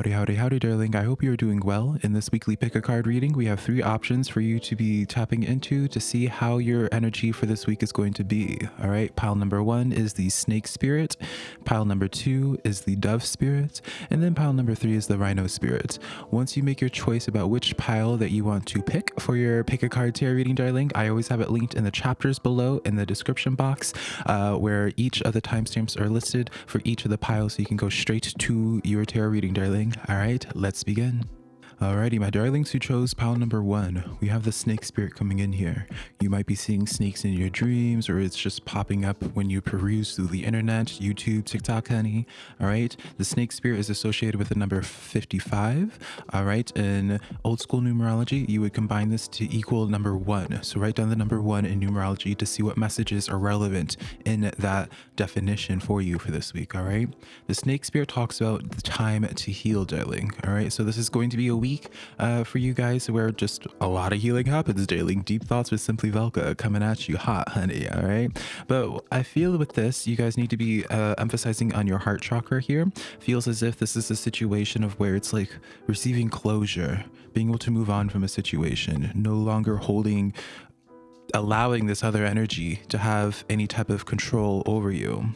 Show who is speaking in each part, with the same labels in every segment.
Speaker 1: Howdy, howdy, howdy, darling. I hope you're doing well. In this weekly pick a card reading, we have three options for you to be tapping into to see how your energy for this week is going to be. All right, pile number one is the snake spirit, pile number two is the dove spirit, and then pile number three is the rhino spirit. Once you make your choice about which pile that you want to pick for your pick a card tarot reading, darling, I always have it linked in the chapters below in the description box uh, where each of the timestamps are listed for each of the piles so you can go straight to your tarot reading, darling. All right, let's begin. Alrighty, my darlings who chose pile number one, we have the snake spirit coming in here. You might be seeing snakes in your dreams, or it's just popping up when you peruse through the internet, YouTube, TikTok, honey. Alright, the snake spirit is associated with the number 55. Alright, in old school numerology, you would combine this to equal number one. So write down the number one in numerology to see what messages are relevant in that definition for you for this week. Alright, the snake spirit talks about the time to heal, darling. Alright, so this is going to be a week week uh, for you guys where just a lot of healing happens daily. Deep Thoughts with Simply Velka coming at you hot, honey. All right. But I feel with this, you guys need to be uh, emphasizing on your heart chakra here. Feels as if this is a situation of where it's like receiving closure, being able to move on from a situation, no longer holding allowing this other energy to have any type of control over you.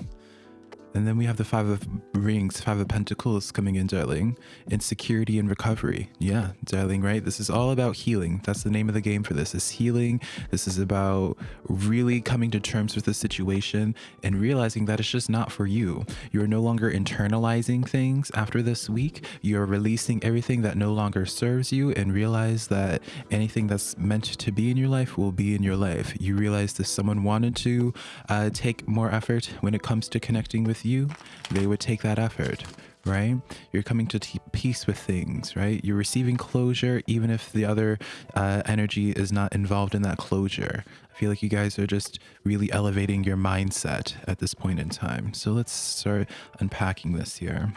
Speaker 1: And then we have the Five of Rings, Five of Pentacles coming in, darling. Insecurity and recovery. Yeah, darling, right? This is all about healing. That's the name of the game for this, is healing. This is about really coming to terms with the situation and realizing that it's just not for you. You're no longer internalizing things after this week. You're releasing everything that no longer serves you and realize that anything that's meant to be in your life will be in your life. You realize that someone wanted to uh, take more effort when it comes to connecting with you, they would take that effort, right? You're coming to peace with things, right? You're receiving closure, even if the other uh, energy is not involved in that closure. I feel like you guys are just really elevating your mindset at this point in time. So let's start unpacking this here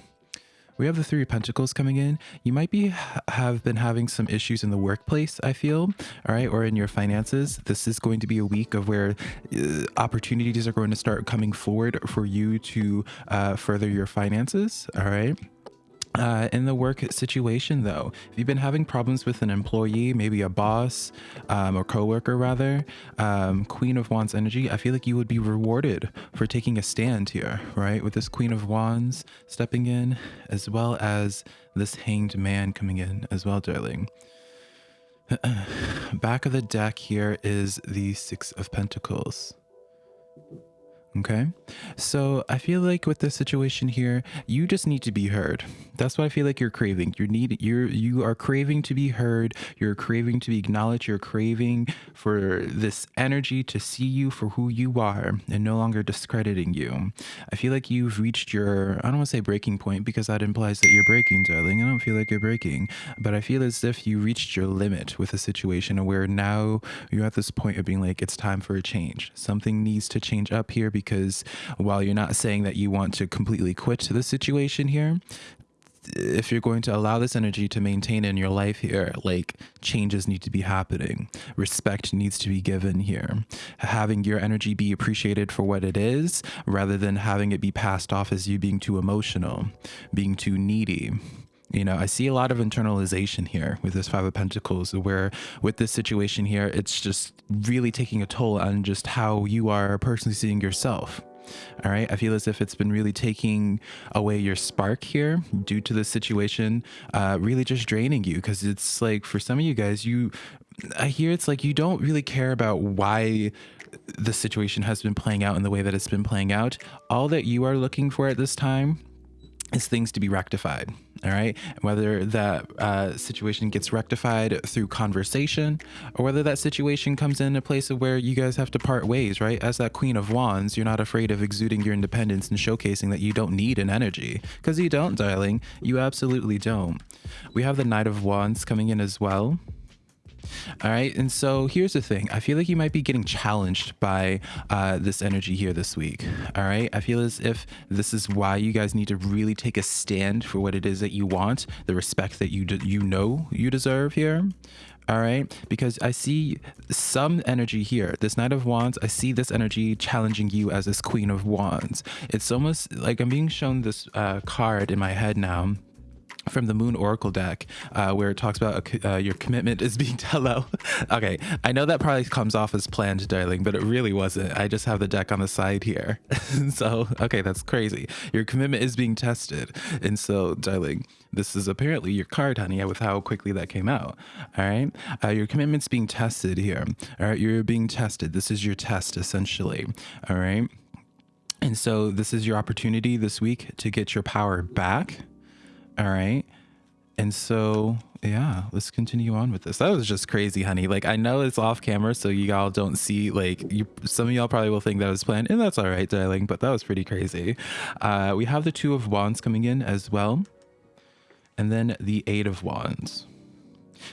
Speaker 1: we have the three pentacles coming in. You might be have been having some issues in the workplace i feel all right or in your finances. This is going to be a week of where uh, opportunities are going to start coming forward for you to uh, further your finances all right uh, in the work situation though if you've been having problems with an employee maybe a boss um, or coworker rather um, queen of wands energy i feel like you would be rewarded for taking a stand here right? With this queen of wands stepping in as well as this hanged man coming in as well darling. Back of the deck here is the six of pentacles. Okay. So I feel like with the situation here, you just need to be heard. That's what I feel like you're craving. You need you're you are craving to be heard. You're craving to be acknowledged. You're craving for this energy to see you for who you are and no longer discrediting you. I feel like you've reached your I don't want to say breaking point because that implies that you're breaking, darling. I don't feel like you're breaking, but I feel as if you reached your limit with a situation where now you're at this point of being like it's time for a change. Something needs to change up here because while you're not saying that you want to completely quit the situation here, if you're going to allow this energy to maintain in your life here, like changes need to be happening. Respect needs to be given here. Having your energy be appreciated for what it is rather than having it be passed off as you being too emotional, being too needy. You know, I see a lot of internalization here with this Five of Pentacles, where with this situation here, it's just really taking a toll on just how you are personally seeing yourself. All right. I feel as if it's been really taking away your spark here due to the situation, uh, really just draining you. Cause it's like for some of you guys, you, I hear it's like you don't really care about why the situation has been playing out in the way that it's been playing out. All that you are looking for at this time is things to be rectified. All right. Whether that uh, situation gets rectified through conversation or whether that situation comes in a place of where you guys have to part ways, right? As that queen of wands, you're not afraid of exuding your independence and showcasing that you don't need an energy because you don't, darling. You absolutely don't. We have the knight of wands coming in as well. All right. And so here's the thing. I feel like you might be getting challenged by uh, this energy here this week. All right. I feel as if this is why you guys need to really take a stand for what it is that you want, the respect that you, you know you deserve here all right because i see some energy here this knight of wands i see this energy challenging you as this queen of wands it's almost like i'm being shown this uh, card in my head now from the Moon Oracle deck, uh, where it talks about uh, your commitment is being hello. okay, I know that probably comes off as planned, darling, but it really wasn't. I just have the deck on the side here. so, okay, that's crazy. Your commitment is being tested. And so, darling, this is apparently your card, honey, with how quickly that came out. All right. Uh, your commitment's being tested here. All right. You're being tested. This is your test, essentially. All right. And so, this is your opportunity this week to get your power back all right. And so, yeah, let's continue on with this. That was just crazy, honey. Like, I know it's off camera, so you all don't see, like, you. some of y'all probably will think that was planned, and that's all right, darling, but that was pretty crazy. Uh, we have the Two of Wands coming in as well, and then the Eight of Wands.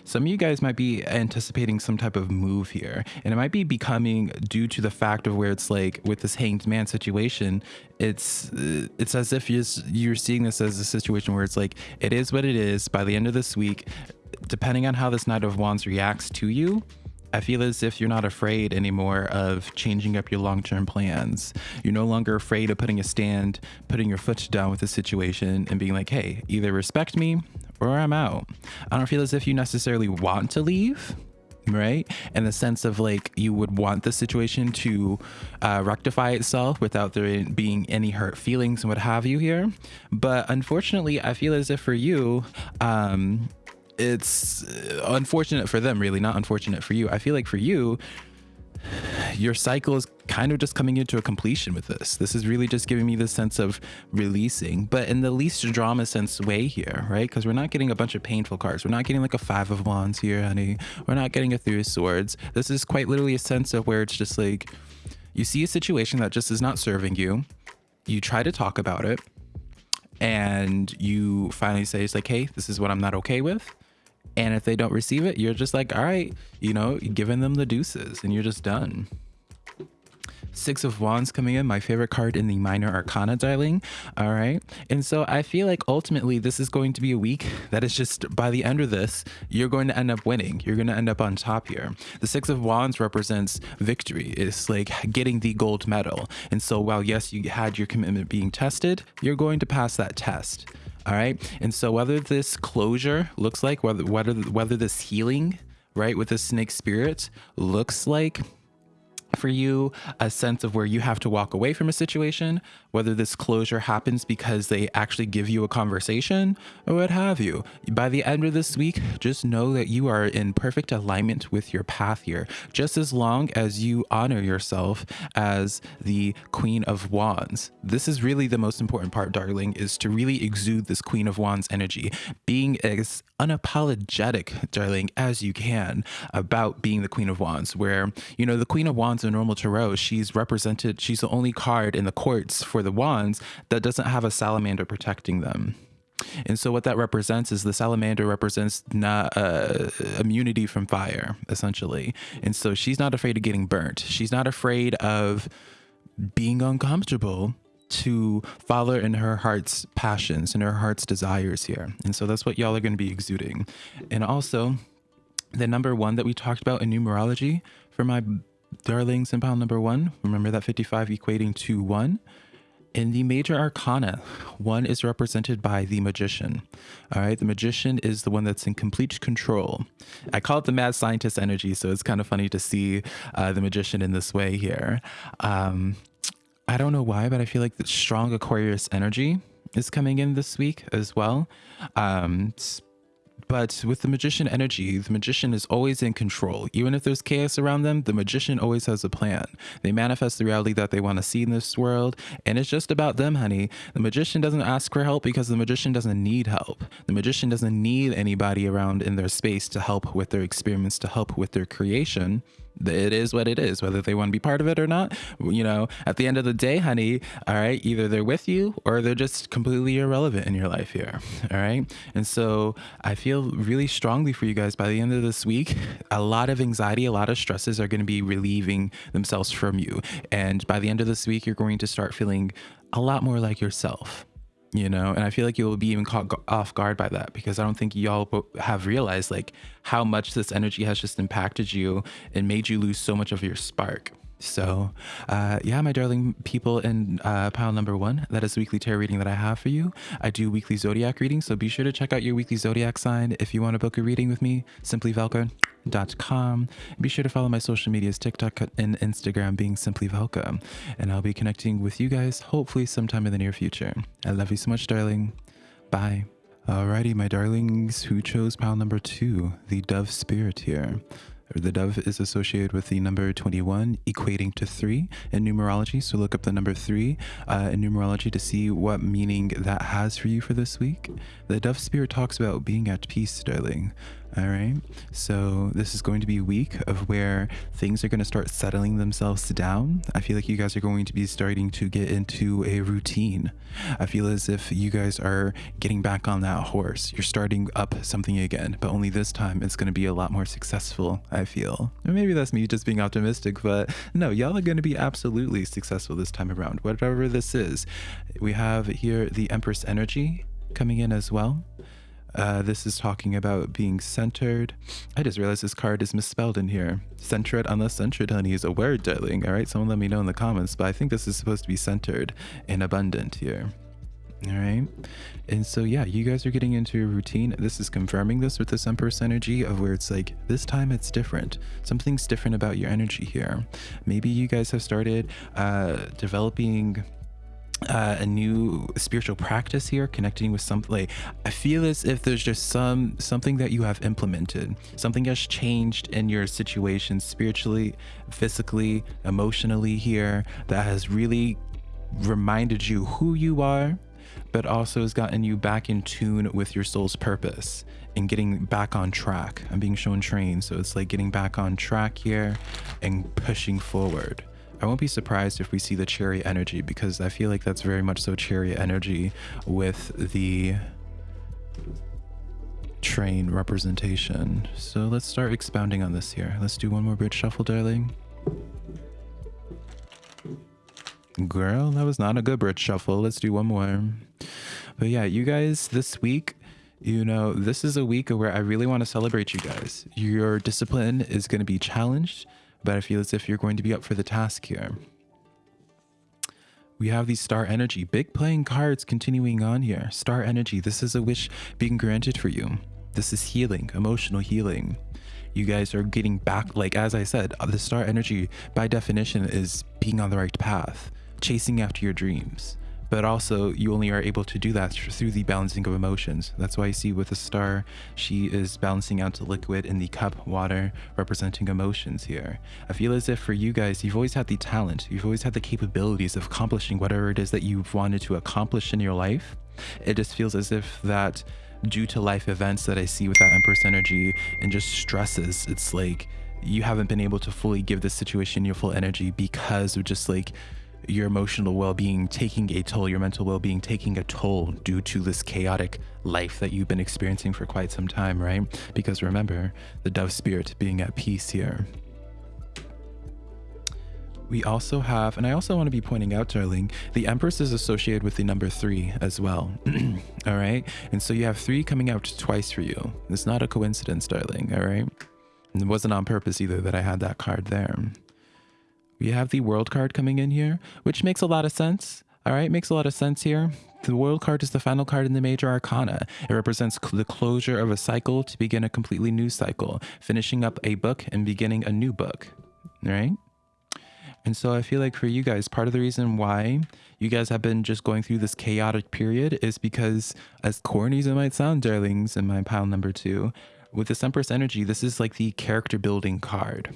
Speaker 1: Some of you guys might be anticipating some type of move here, and it might be becoming due to the fact of where it's like with this hanged man situation. It's uh, it's as if you're you're seeing this as a situation where it's like it is what it is. By the end of this week, depending on how this Knight of Wands reacts to you, I feel as if you're not afraid anymore of changing up your long term plans. You're no longer afraid of putting a stand, putting your foot down with the situation, and being like, hey, either respect me or I'm out. I don't feel as if you necessarily want to leave, right? In the sense of like you would want the situation to uh, rectify itself without there being any hurt feelings and what have you here. But unfortunately, I feel as if for you, um, it's unfortunate for them, really, not unfortunate for you. I feel like for you, your cycle is kind of just coming into a completion with this. This is really just giving me the sense of releasing, but in the least drama sense way here, right? Because we're not getting a bunch of painful cards. We're not getting like a five of wands here, honey. We're not getting a three of swords. This is quite literally a sense of where it's just like you see a situation that just is not serving you. You try to talk about it and you finally say, it's like, hey, this is what I'm not okay with and if they don't receive it, you're just like, all right, you know, giving them the deuces and you're just done. Six of Wands coming in, my favorite card in the Minor Arcana dialing. All right. And so I feel like ultimately this is going to be a week that is just by the end of this, you're going to end up winning. You're going to end up on top here. The Six of Wands represents victory. It's like getting the gold medal. And so while, yes, you had your commitment being tested, you're going to pass that test. All right. And so whether this closure looks like, whether whether whether this healing, right, with the snake spirit looks like for you a sense of where you have to walk away from a situation, whether this closure happens because they actually give you a conversation or what have you. By the end of this week, just know that you are in perfect alignment with your path here, just as long as you honor yourself as the Queen of Wands. This is really the most important part, darling, is to really exude this Queen of Wands energy, being as unapologetic, darling, as you can about being the Queen of Wands, where, you know, the Queen of Wands in normal tarot, she's represented, she's the only card in the courts for the wands that doesn't have a salamander protecting them. And so what that represents is the salamander represents not uh, immunity from fire, essentially. And so she's not afraid of getting burnt. She's not afraid of being uncomfortable to follow in her heart's passions and her heart's desires here. And so that's what y'all are going to be exuding. And also, the number one that we talked about in numerology for my darlings in pile number one, remember that 55 equating to one. In the major arcana, one is represented by the magician. All right, the magician is the one that's in complete control. I call it the mad scientist energy, so it's kind of funny to see uh, the magician in this way here. Um, I don't know why, but I feel like the strong Aquarius energy is coming in this week as well. Um, but with the magician energy, the magician is always in control. Even if there's chaos around them, the magician always has a plan. They manifest the reality that they want to see in this world, and it's just about them, honey. The magician doesn't ask for help because the magician doesn't need help. The magician doesn't need anybody around in their space to help with their experiments, to help with their creation it is what it is, whether they want to be part of it or not. You know, at the end of the day, honey, all right, either they're with you or they're just completely irrelevant in your life here. All right. And so I feel really strongly for you guys by the end of this week, a lot of anxiety, a lot of stresses are going to be relieving themselves from you. And by the end of this week, you're going to start feeling a lot more like yourself you know? And i feel like you'll be even caught off guard by that because i don't think y'all have realized like how much this energy has just impacted you and made you lose so much of your spark So, uh, yeah, my darling people in uh, pile number one, that is the weekly tarot reading that I have for you. I do weekly zodiac readings, so be sure to check out your weekly zodiac sign if you want to book a reading with me. SimplyVelka.com. Be sure to follow my social medias, TikTok and Instagram, being Simply Velka. And I'll be connecting with you guys hopefully sometime in the near future. I love you so much, darling. Bye. Alrighty, my darlings who chose pile number two, the dove spirit here. The dove is associated with the number 21, equating to 3 in numerology. So look up the number 3 uh, in numerology to see what meaning that has for you for this week. The dove spirit talks about being at peace, darling. All right. So this is going to be a week of where things are going to start settling themselves down. I feel like you guys are going to be starting to get into a routine. I feel as if you guys are getting back on that horse. You're starting up something again, but only this time it's going to be a lot more successful, I feel. Or maybe that's me just being optimistic, but no, y'all are going to be absolutely successful this time around, whatever this is. We have here the Empress energy coming in as well. Uh, this is talking about being centered. I just realized this card is misspelled in here. Centered, unless centered, honey, is a word, darling. All right, someone let me know in the comments, but I think this is supposed to be centered and abundant here. All right. And so, yeah, you guys are getting into a routine. This is confirming this with this Empress energy of where it's like, this time it's different. Something's different about your energy here. Maybe you guys have started uh, developing uh, a new spiritual practice here connecting with something like i feel as if there's just some something that you have implemented. Something has changed in your situation spiritually physically emotionally here that has really reminded you who you are but also has gotten you back in tune with your soul's purpose and getting back on track. I'm being shown train so it's like getting back on track here and pushing forward I won't be surprised if we see the chariot energy because I feel like that's very much so chariot energy with the train representation. So let's start expounding on this here. Let's do one more bridge shuffle, darling. Girl, that was not a good bridge shuffle. Let's do one more. But yeah, you guys, this week, you know, this is a week where I really want to celebrate you guys. Your discipline is going to be challenged but I feel as if you're going to be up for the task here. We have these star energy, big playing cards continuing on here. Star energy, this is a wish being granted for you. This is healing, emotional healing. You guys are getting back, like as I said, uh, the star energy by definition is being on the right path, chasing after your dreams but also you only are able to do that through the balancing of emotions. That's why you see with the star, she is balancing out the liquid in the cup, water, representing emotions here. I feel as if for you guys, you've always had the talent, you've always had the capabilities of accomplishing whatever it is that you've wanted to accomplish in your life. It just feels as if that due to life events that I see with that Empress energy and just stresses, it's like you haven't been able to fully give this situation your full energy because of just like your emotional well-being taking a toll, your mental well-being taking a toll due to this chaotic life that you've been experiencing for quite some time, right? Because remember, the dove spirit being at peace here. We also have, and I also want to be pointing out, darling, the Empress is associated with the number three as well. all right. And so you have three coming out twice for you. It's not a coincidence, darling. All right. And it wasn't on purpose either that I had that card there. We have the world card coming in here, which makes a lot of sense. All right, makes a lot of sense here. The world card is the final card in the major arcana. It represents the closure of a cycle to begin a completely new cycle, finishing up a book and beginning a new book, right? And so I feel like for you guys, part of the reason why you guys have been just going through this chaotic period is because, as corny as it might sound, darlings, in my pile number two, with this Empress energy, this is like the character building card.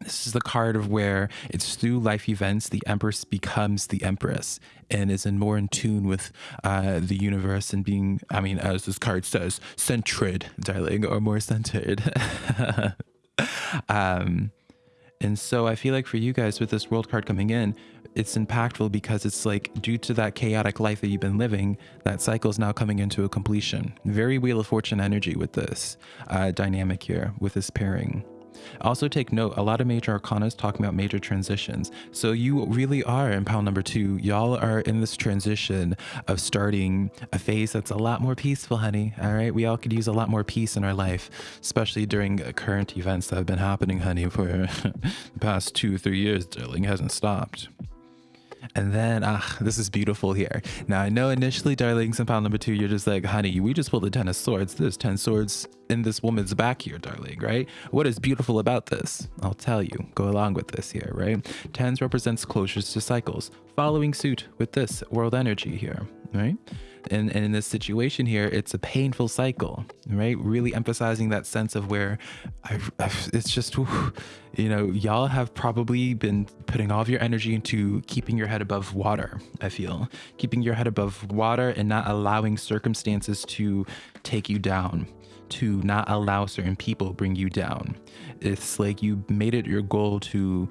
Speaker 1: This is the card of where it's through life events the Empress becomes the Empress and is in more in tune with uh, the universe and being, I mean, as this card says, centered, darling, or more centered. um, and so I feel like for you guys with this world card coming in, it's impactful because it's like due to that chaotic life that you've been living, that cycle is now coming into a completion. Very Wheel of Fortune energy with this uh, dynamic here, with this pairing. Also take note, a lot of major arcana is talking about major transitions. So you really are in pile number two. Y'all are in this transition of starting a phase that's a lot more peaceful, honey. All right. We all could use a lot more peace in our life, especially during current events that have been happening, honey, for the past two, three years, darling, hasn't stopped. And then, ah, this is beautiful here. Now, I know initially, darlings, in pile number two, you're just like, honey, we just pulled the 10 of swords. There's 10 swords in this woman's back here, darling, right? What is beautiful about this? I'll tell you. Go along with this here, right? Tens represents closures to cycles, following suit with this world energy here, right? And, and in this situation here, it's a painful cycle, right? Really emphasizing that sense of where I've it's just, you know, y'all have probably been putting all of your energy into keeping your head above water, I feel. Keeping your head above water and not allowing circumstances to take you down to not allow certain people bring you down. It's like you made it your goal to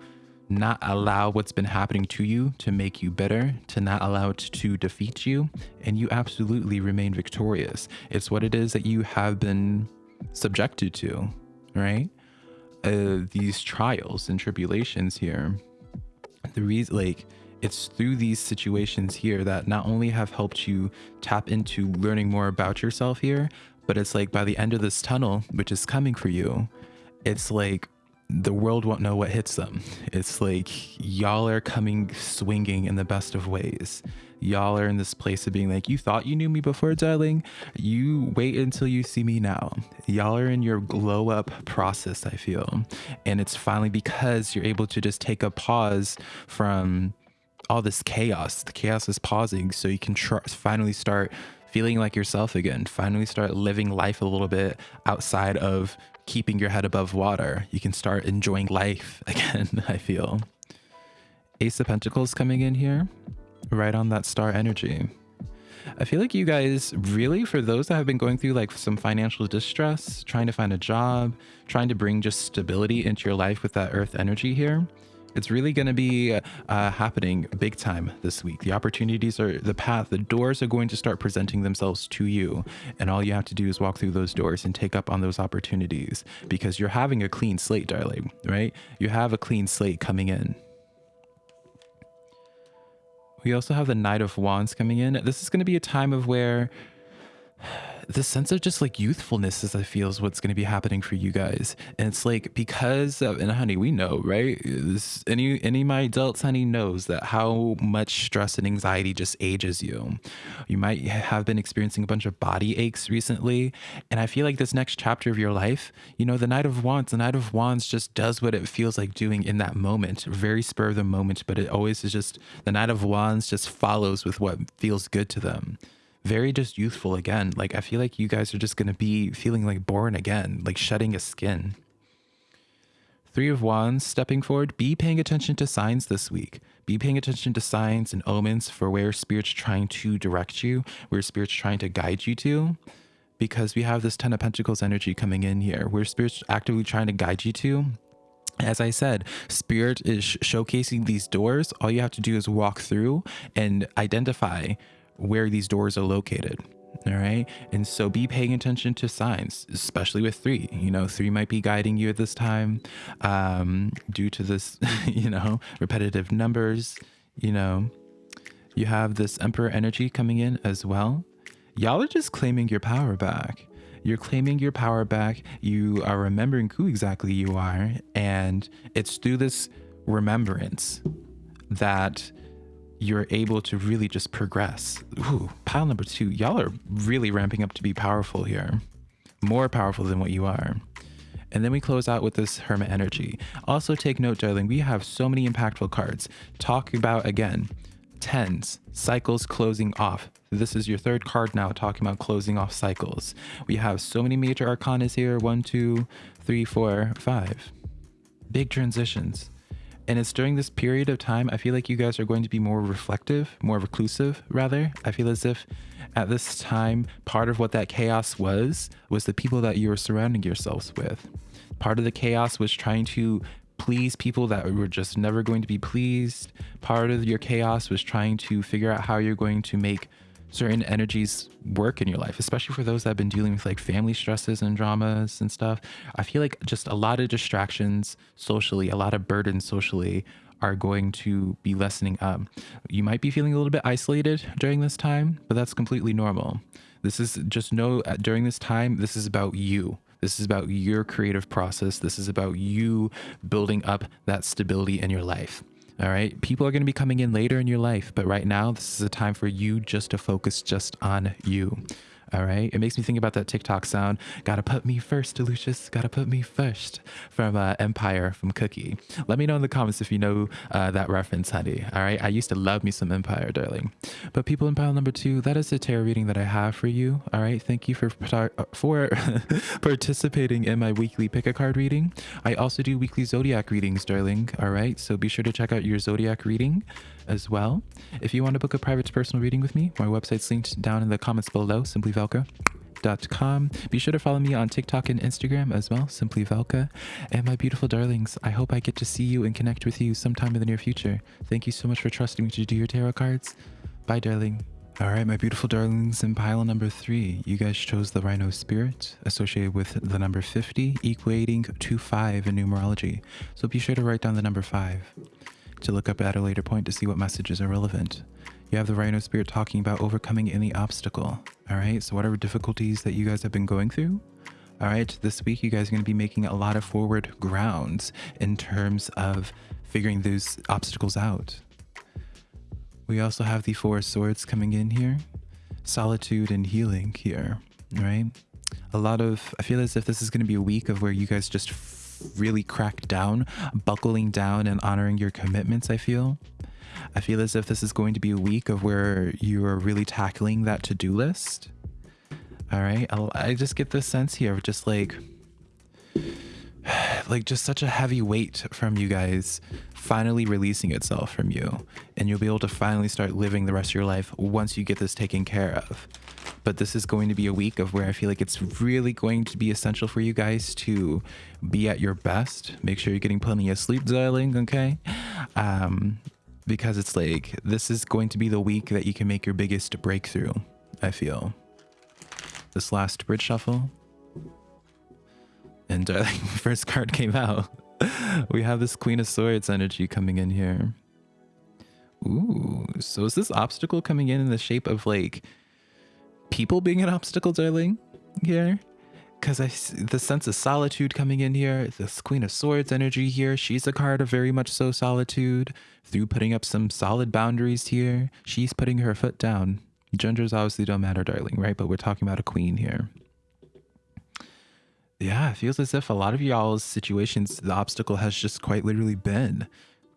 Speaker 1: not allow what's been happening to you to make you better, to not allow it to defeat you, and you absolutely remain victorious. It's what it is that you have been subjected to, right? Uh, these trials and tribulations here. The reason, like, it's through these situations here that not only have helped you tap into learning more about yourself here, but it's like by the end of this tunnel, which is coming for you, it's like the world won't know what hits them. It's like y'all are coming swinging in the best of ways. Y'all are in this place of being like, you thought you knew me before, darling. You wait until you see me now. Y'all are in your glow up process, I feel. And it's finally because you're able to just take a pause from all this chaos. The chaos is pausing so you can tr- finally start feeling like yourself again. Finally start living life a little bit outside of keeping your head above water. You can start enjoying life again, I feel. Ace of Pentacles coming in here, right on that star energy. I feel like you guys really, for those that have been going through like some financial distress, trying to find a job, trying to bring just stability into your life with that earth energy here, it's really going to be uh, happening big time this week. The opportunities are the path, the doors are going to start presenting themselves to you. And all you have to do is walk through those doors and take up on those opportunities because you're having a clean slate, darling, right? You have a clean slate coming in. We also have the Knight of Wands coming in. This is going to be a time of where the sense of just like youthfulness is I feel is what's going to be happening for you guys. And it's like because of, and honey, we know, right? This, any any of my adults, honey, knows that how much stress and anxiety just ages you. You might have been experiencing a bunch of body aches recently, and I feel like this next chapter of your life, you know, the Knight of Wands, the Knight of Wands just does what it feels like doing in that moment, very spur of the moment, but it always is just the Knight of Wands just follows with what feels good to them very just youthful again. Like I feel like you guys are just going to be feeling like born again, like shedding a skin. Three of Wands stepping forward. Be paying attention to signs this week. Be paying attention to signs and omens for where Spirit's trying to direct you, where Spirit's trying to guide you to. Because we have this Ten of Pentacles energy coming in here, where Spirit's actively trying to guide you to. As I said, Spirit is showcasing these doors. All you have to do is walk through and identify where these doors are located. All right. And so be paying attention to signs, especially with three. You know, three might be guiding you at this time um, due to this, you know, repetitive numbers. You know, you have this Emperor energy coming in as well. Y'all are just claiming your power back. You're claiming your power back. You are remembering who exactly you are. And it's through this remembrance that you're able to really just progress. Ooh, pile number two, y'all are really ramping up to be powerful here. More powerful than what you are. And then we close out with this Hermit energy. Also take note, darling, we have so many impactful cards. Talk about, again, tens, cycles closing off. This is your third card now talking about closing off cycles. We have so many major arcanas here. One, two, three, four, five. Big transitions. And it's during this period of time, I feel like you guys are going to be more reflective, more reclusive, rather. I feel as if at this time, part of what that chaos was, was the people that you were surrounding yourselves with. Part of the chaos was trying to please people that were just never going to be pleased. Part of your chaos was trying to figure out how you're going to make certain energies work in your life, especially for those that have been dealing with like family stresses and dramas and stuff. I feel like just a lot of distractions socially, a lot of burdens socially are going to be lessening up. You might be feeling a little bit isolated during this time, but that's completely normal. This is just know uh, during this time, this is about you. This is about your creative process. This is about you building up that stability in your life. All right. People are going to be coming in later in your life, but right now, this is a time for you just to focus just on you. All right. It makes me think about that TikTok sound. Gotta put me first, Lucius. Gotta put me first from uh, Empire from Cookie. Let me know in the comments if you know uh, that reference, honey. All right. I used to love me some Empire, darling. But people in pile number two, that is the tarot reading that I have for you. All right. Thank you for for participating in my weekly pick a card reading. I also do weekly zodiac readings, darling. All right. So be sure to check out your zodiac reading as well. If you want to book a private personal reading with me, my website's linked down in the comments below, simplyvelka.com. Be sure to follow me on TikTok and Instagram as well, simplyvelka. And my beautiful darlings, I hope I get to see you and connect with you sometime in the near future. Thank you so much for trusting me to do your tarot cards. Bye, darling. All right, my beautiful darlings, in pile number three, you guys chose the Rhino Spirit associated with the number 50, equating to five in numerology. So be sure to write down the number five to look up at a later point to see what messages are relevant. You have the Rhino Spirit talking about overcoming any obstacle. All right, so whatever difficulties that you guys have been going through, all right, this week you guys are going to be making a lot of forward grounds in terms of figuring those obstacles out. We also have the Four Swords coming in here, solitude and healing here, right? A lot of, I feel as if this is going to be a week of where you guys just really crack down, buckling down and honoring your commitments, I feel. I feel as if this is going to be a week of where you are really tackling that to-do list. All right. I just get this sense here of just like, like just such a heavy weight from you guys finally releasing itself from you. And you'll be able to finally start living the rest of your life once you get this taken care of but this is going to be a week of where I feel like it's really going to be essential for you guys to be at your best. Make sure you're getting plenty of sleep, darling, okay? Um, because it's like, this is going to be the week that you can make your biggest breakthrough, I feel. This last bridge shuffle. And darling, first card came out. we have this Queen of Swords energy coming in here. Ooh, so is this obstacle coming in in the shape of like people being an obstacle, darling, here. Because I the sense of solitude coming in here, this Queen of Swords energy here, she's a card of very much so solitude. Through putting up some solid boundaries here, she's putting her foot down. Genders obviously don't matter, darling, right? But we're talking about a queen here. Yeah, it feels as if a lot of y'all's situations, the obstacle has just quite literally been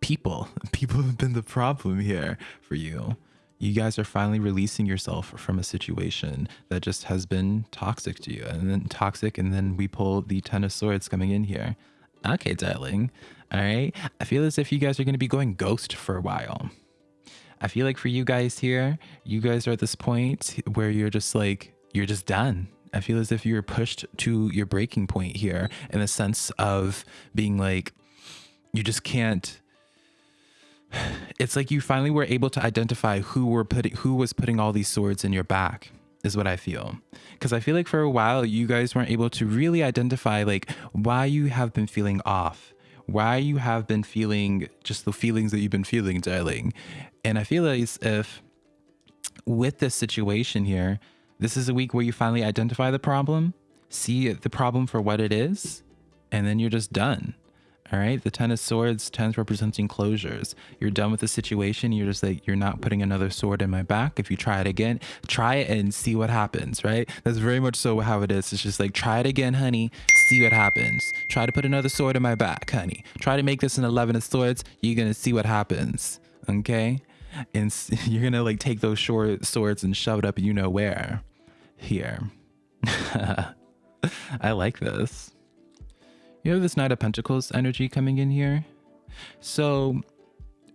Speaker 1: people. People have been the problem here for you you guys are finally releasing yourself from a situation that just has been toxic to you and then toxic and then we pull the ten of swords coming in here. Okay darling. All right. I feel as if you guys are going to be going ghost for a while. I feel like for you guys here you guys are at this point where you're just like you're just done. I feel as if you're pushed to your breaking point here in the sense of being like you just can't it's like you finally were able to identify who were putting who was putting all these swords in your back is what I feel. Because I feel like for a while you guys weren't able to really identify like why you have been feeling off, why you have been feeling just the feelings that you've been feeling, darling. And I feel as if with this situation here, this is a week where you finally identify the problem, see the problem for what it is, and then you're just done. All right. The Ten of Swords, tens representing closures. You're done with the situation. You're just like, you're not putting another sword in my back. If you try it again, try it and see what happens, right? That's very much so how it is. It's just like, try it again, honey. See what happens. Try to put another sword in my back, honey. Try to make this an 11 of swords. You're going to see what happens. Okay. And you're going to like take those short swords and shove it up you know where. Here. I like this. You have this Knight of Pentacles energy coming in here. So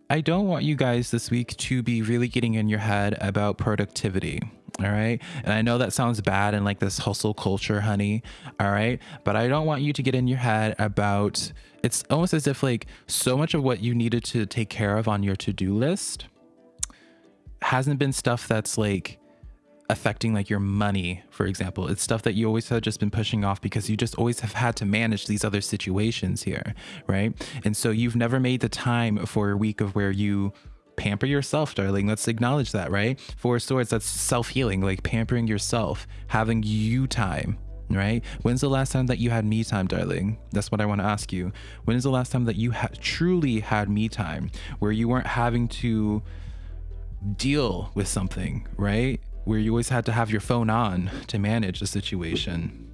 Speaker 1: I don't want you guys this week to be really getting in your head about productivity. All right. And I know that sounds bad and like this hustle culture, honey. All right. But I don't want you to get in your head about it's almost as if like so much of what you needed to take care of on your to do list hasn't been stuff that's like affecting like your money, for example. It's stuff that you always have just been pushing off because you just always have had to manage these other situations here, right? And so you've never made the time for a week of where you pamper yourself, darling. Let's acknowledge that, right? Four swords, that's self healing, like pampering yourself, having you time, right? When's the last time that you had me time, darling? That's what I want to ask you. When is the last time that you ha- truly had me time where you weren't having to deal with something, right? Where you always had to have your phone on to manage the situation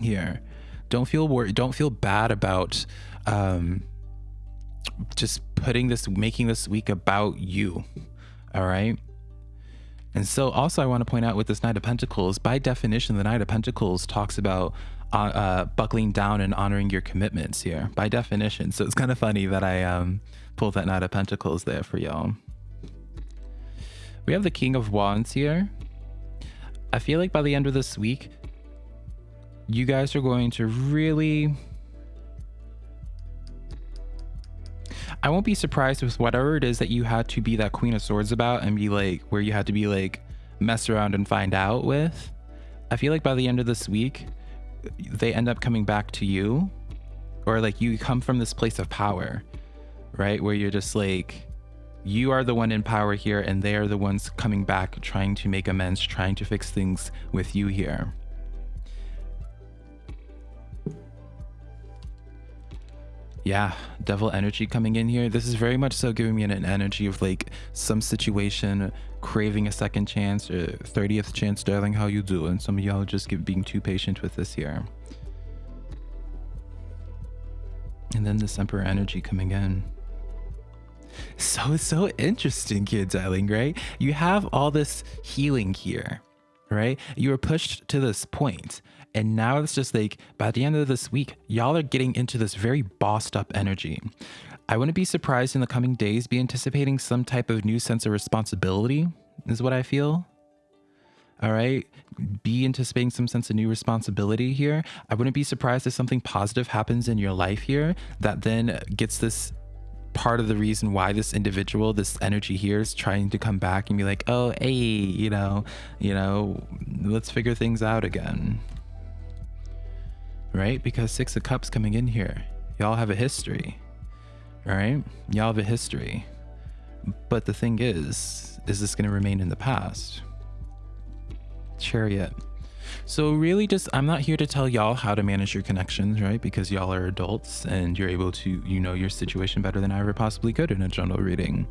Speaker 1: here. Don't feel worried. Don't feel bad about um, just putting this, making this week about you. All right. And so, also, I want to point out with this Knight of Pentacles, by definition, the Knight of Pentacles talks about uh, uh, buckling down and honoring your commitments here, by definition. So, it's kind of funny that I um, pulled that Knight of Pentacles there for y'all. We have the King of Wands here. I feel like by the end of this week, you guys are going to really I won't be surprised with whatever it is that you had to be that Queen of Swords about and be like, where you had to be like, mess around and find out with. I feel like by the end of this week, they end up coming back to you, or like you come from this place of power, right? Where you're just like, you are the one in power here, and they are the ones coming back, trying to make amends, trying to fix things with you here. yeah, devil energy coming in here. This is very much so giving me an, energy of like some situation craving a second chance uh, or 30th chance, darling, how you doing? Some of y'all just get, being too patient with this here. And then this emperor energy coming in. So, so interesting, kid darling, right? You have all this healing here, right? You were pushed to this point and now it's just like by the end of this week, y'all are getting into this very bossed up energy. I wouldn't be surprised in the coming days be anticipating some type of new sense of responsibility, is what I feel. All right. Be anticipating some sense of new responsibility here. I wouldn't be surprised if something positive happens in your life here that then gets this part of the reason why this individual, this energy here is trying to come back and be like, oh, hey, you know, you know, let's figure things out again right? Because Six of Cups coming in here. Y'all have a history, right? Y'all have a history. But the thing is, is this going to remain in the past? Chariot. So really just, I'm not here to tell y'all how to manage your connections, right? Because y'all are adults and you're able to, you know, your situation better than I ever possibly could in a general reading.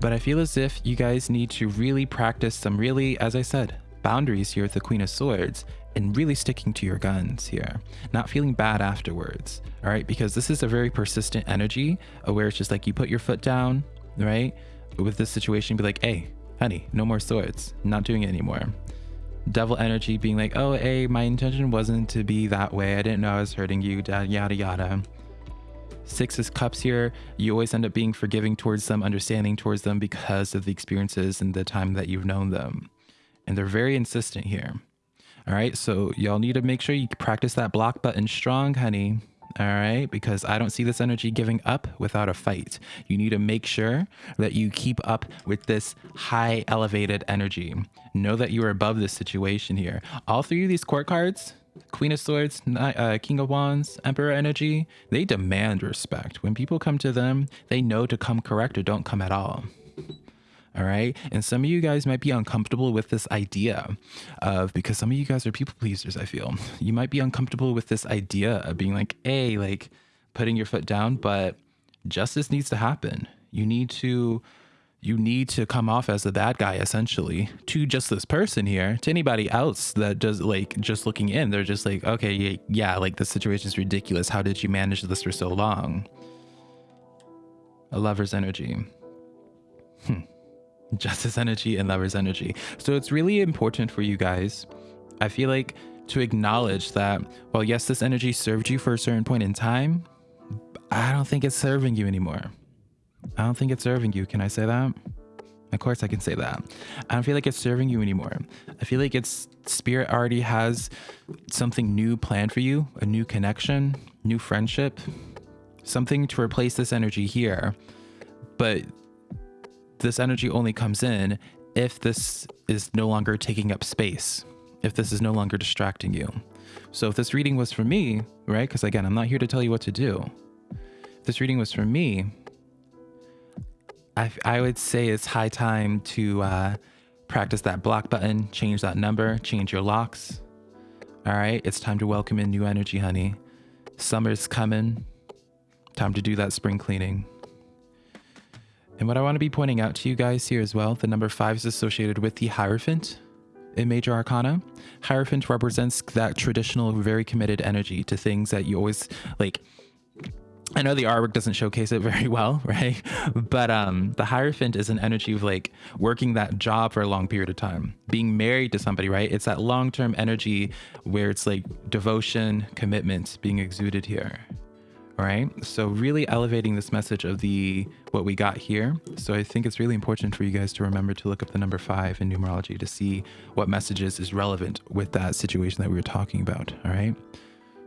Speaker 1: But I feel as if you guys need to really practice some really, as I said, boundaries here with the Queen of Swords and really sticking to your guns here, not feeling bad afterwards. All right, because this is a very persistent energy where it's just like you put your foot down, right? With this situation, be like, hey, honey, no more swords, not doing it anymore. Devil energy being like, oh, hey, my intention wasn't to be that way. I didn't know I was hurting you, yada, yada. Six is cups here. You always end up being forgiving towards them, understanding towards them because of the experiences and the time that you've known them. And they're very insistent here. All right. So y'all need to make sure you practice that block button strong, honey. All right. Because I don't see this energy giving up without a fight. You need to make sure that you keep up with this high elevated energy. Know that you are above this situation here. All three of these court cards, Queen of Swords, uh, King of Wands, Emperor energy, they demand respect. When people come to them, they know to come correct or don't come at all. All right. And some of you guys might be uncomfortable with this idea of because some of you guys are people pleasers, I feel. You might be uncomfortable with this idea of being like, hey, like putting your foot down, but justice needs to happen. You need to you need to come off as the bad guy essentially to just this person here to anybody else that does like just looking in they're just like okay yeah, yeah like the situation is ridiculous how did you manage this for so long a lover's energy hmm justice energy and lover's energy. So it's really important for you guys, I feel like, to acknowledge that, well, yes, this energy served you for a certain point in time, I don't think it's serving you anymore. I don't think it's serving you. Can I say that? Of course I can say that. I don't feel like it's serving you anymore. I feel like it's spirit already has something new planned for you, a new connection, new friendship, something to replace this energy here. But this energy only comes in if this is no longer taking up space, if this is no longer distracting you. So if this reading was for me, right? Because again, I'm not here to tell you what to do. If this reading was for me, I, I would say it's high time to uh, practice that block button, change that number, change your locks. All right, it's time to welcome in new energy, honey. Summer's coming. Time to do that spring cleaning. And what I want to be pointing out to you guys here as well, the number five is associated with the Hierophant in Major Arcana. Hierophant represents that traditional, very committed energy to things that you always like. I know the artwork doesn't showcase it very well, right? But um, the Hierophant is an energy of like working that job for a long period of time, being married to somebody, right? It's that long term energy where it's like devotion, commitment being exuded here. All right. So really elevating this message of the what we got here. So I think it's really important for you guys to remember to look up the number five in numerology to see what messages is relevant with that situation that we were talking about. All right.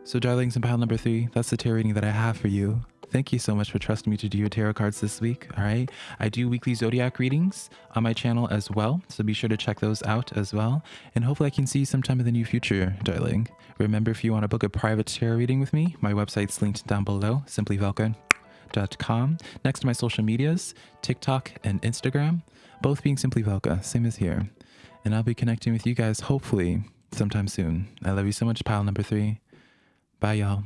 Speaker 1: So darlings in pile number three, that's the tarot reading that I have for you. Thank you so much for trusting me to do your tarot cards this week. All right. I do weekly zodiac readings on my channel as well. So be sure to check those out as well. And hopefully I can see you sometime in the near future, darling. Remember, if you want to book a private tarot reading with me, my website's linked down below, simplyvelka.com. Next to my social medias, TikTok and Instagram, both being Simply Velka, same as here. And I'll be connecting with you guys hopefully sometime soon. I love you so much, pile number three. Bye, y'all.